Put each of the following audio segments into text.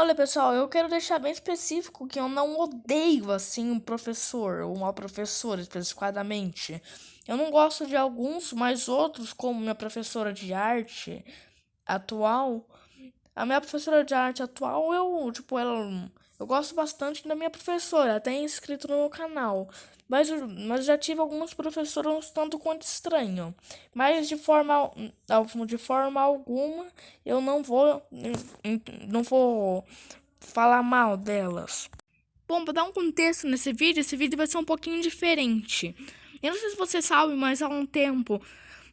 Olha, pessoal, eu quero deixar bem específico que eu não odeio, assim, um professor ou uma professora, especificadamente. Eu não gosto de alguns, mas outros, como minha professora de arte atual. A minha professora de arte atual, eu, tipo, ela... Eu gosto bastante da minha professora, até inscrito no meu canal. Mas, mas já tive alguns professores tanto quanto estranho. Mas de forma, de forma alguma eu não vou, não vou falar mal delas. Bom, para dar um contexto nesse vídeo, esse vídeo vai ser um pouquinho diferente. Eu não sei se você sabe, mas há um tempo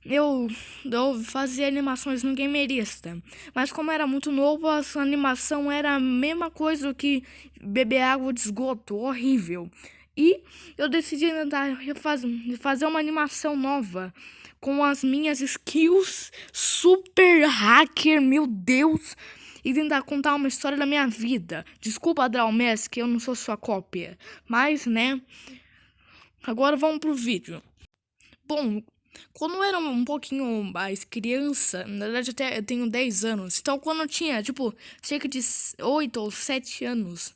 eu, eu fazia animações no Gamerista. Mas como era muito novo, a animação era a mesma coisa que beber água de esgoto, horrível. E eu decidi tentar fazer uma animação nova com as minhas skills super hacker, meu Deus, e tentar contar uma história da minha vida. Desculpa, Adralmes, que eu não sou sua cópia, mas, né, agora vamos pro vídeo. Bom, quando eu era um pouquinho mais criança, na verdade até eu tenho 10 anos, então quando eu tinha, tipo, cerca de 8 ou 7 anos,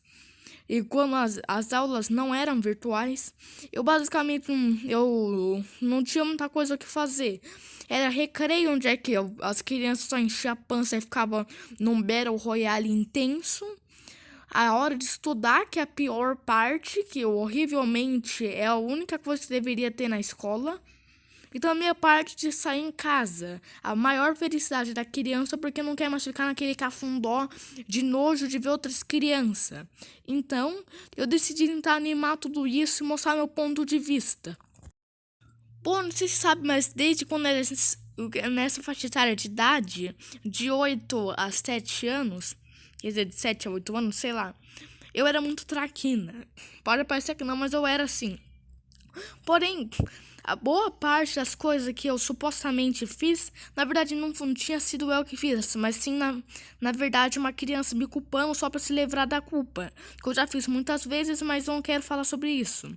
e quando as, as aulas não eram virtuais, eu basicamente eu não tinha muita coisa que fazer. Era recreio onde é que eu, as crianças só enchiam a pança e ficavam num Battle Royale intenso. A hora de estudar, que é a pior parte, que horrivelmente é a única coisa que deveria ter na escola. Então a minha parte de sair em casa, a maior felicidade da criança porque não quer mais ficar naquele cafundó de nojo de ver outras crianças. Então, eu decidi tentar animar tudo isso e mostrar meu ponto de vista. Bom, não sei se sabe, mas desde quando era nessa faixa etária de idade, de 8 a 7 anos, quer dizer, de 7 a 8 anos, sei lá, eu era muito traquina. Pode parecer que não, mas eu era assim. Porém, a boa parte das coisas que eu supostamente fiz, na verdade não, não tinha sido eu que fiz, mas sim, na, na verdade, uma criança me culpando só para se livrar da culpa. Que eu já fiz muitas vezes, mas não quero falar sobre isso.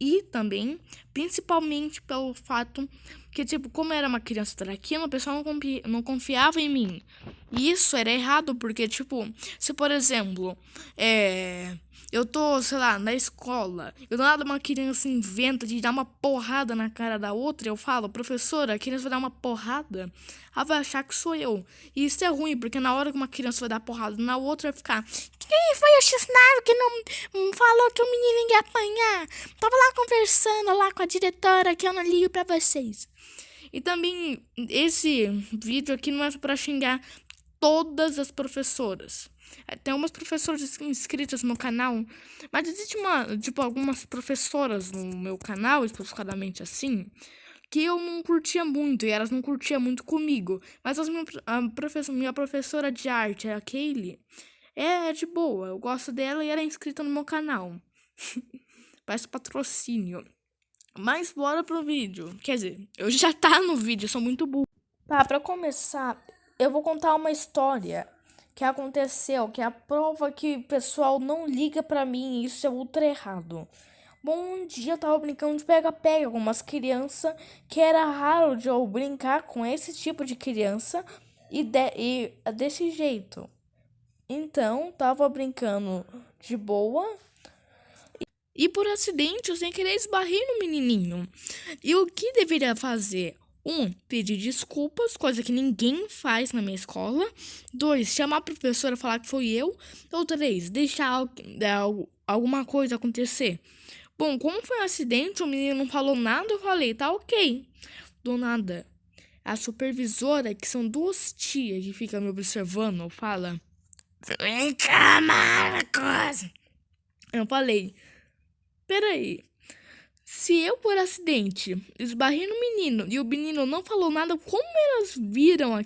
E também, principalmente pelo fato que, tipo, como eu era uma criança traquina, o pessoal não, não confiava em mim. E isso era errado, porque, tipo, se por exemplo, é eu tô, sei lá, na escola, eu nada uma criança inventa de dar uma porrada na cara da outra, eu falo, professora, a criança vai dar uma porrada, ela vai achar que sou eu. E isso é ruim, porque na hora que uma criança vai dar porrada na outra, vai ficar, quem foi o xisnado que não falou que o menino ia apanhar? Tava lá conversando lá com a diretora que eu não ligo pra vocês. E também, esse vídeo aqui não é pra xingar todas as professoras. Tem umas professoras inscritas no canal, mas existe uma, tipo, algumas professoras no meu canal, especificadamente assim, que eu não curtia muito e elas não curtiam muito comigo. Mas as minha, a minha professora de arte, a Kaylee, é de boa, eu gosto dela e ela é inscrita no meu canal. Parece patrocínio. Mas bora pro vídeo. Quer dizer, eu já tá no vídeo, sou muito burro. Tá, pra começar, eu vou contar uma história que aconteceu, que é a prova que o pessoal não liga pra mim isso é ultra errado. Bom, um dia eu tava brincando de pega-pega com umas crianças que era raro de eu brincar com esse tipo de criança e, de, e desse jeito. Então, tava brincando de boa e por acidente eu sem querer esbarrei no menininho. E o que deveria fazer? Um, pedir desculpas, coisa que ninguém faz na minha escola. Dois, chamar a professora e falar que foi eu. Ou três, deixar é, alguma coisa acontecer. Bom, como foi um acidente, o menino não falou nada, eu falei, tá ok. Do nada, a supervisora, que são duas tias que ficam me observando, fala: Vem cá, Marcos. Eu falei: Peraí, se eu, por acidente, esbarrei no menino e o menino não falou nada, como elas viram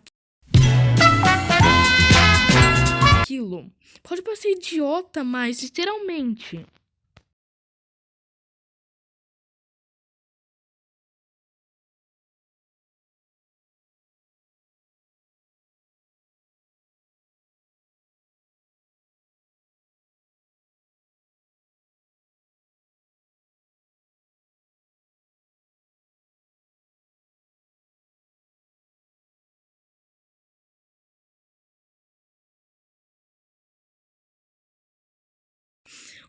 aquilo? Pode parecer idiota, mas literalmente.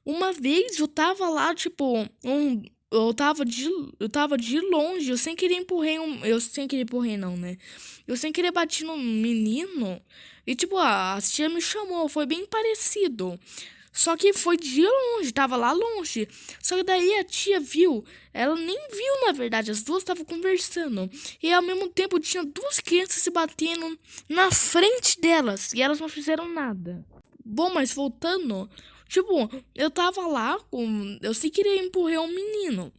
Uma vez eu tava lá, tipo, um, eu tava de, eu tava de longe, eu sem querer empurrei um, eu sem querer empurrei não, né? Eu sem querer bati no menino e tipo, a, a tia me chamou, foi bem parecido. Só que foi de longe, tava lá longe. Só que daí a tia viu, ela nem viu na verdade, as duas estavam conversando. E ao mesmo tempo tinha duas crianças se batendo na frente delas e elas não fizeram nada. Bom, mas voltando, tipo, eu tava lá com. Eu sei que queria empurrar um menino.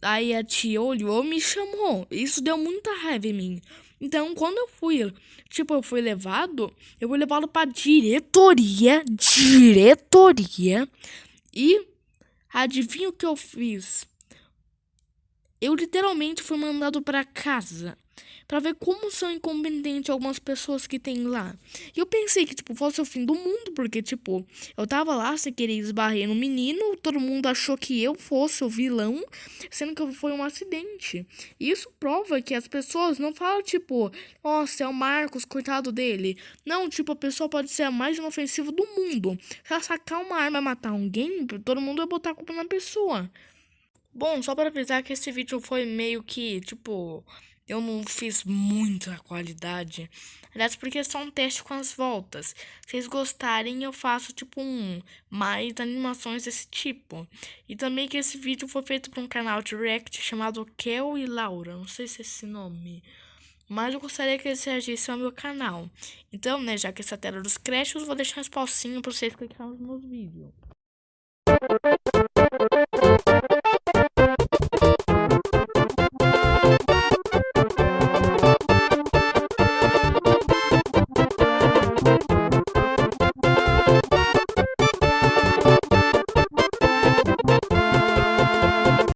Aí a tia olhou me chamou. Isso deu muita raiva em mim. Então, quando eu fui, tipo, eu fui levado, eu fui levado pra diretoria, diretoria, e adivinha o que eu fiz? Eu literalmente fui mandado para casa para ver como são incompetentes algumas pessoas que tem lá. E eu pensei que, tipo, fosse o fim do mundo, porque, tipo, eu tava lá sem querer esbarrer no menino, todo mundo achou que eu fosse o vilão, sendo que foi um acidente. E isso prova que as pessoas não falam, tipo, nossa, é o Marcos, coitado dele. Não, tipo, a pessoa pode ser a mais inofensiva do mundo. Se ela sacar uma arma e matar alguém, todo mundo vai botar a culpa na pessoa. Bom, só para avisar que esse vídeo foi meio que, tipo, eu não fiz muita qualidade. Aliás, porque é só um teste com as voltas. Se vocês gostarem, eu faço tipo um mais animações desse tipo. E também que esse vídeo foi feito por um canal de react chamado Kel e Laura. Não sei se é esse nome. Mas eu gostaria que eles reagissem ao meu canal. Então, né, já que essa tela dos créditos, vou deixar um espacinho para vocês clicarem nos meus vídeos.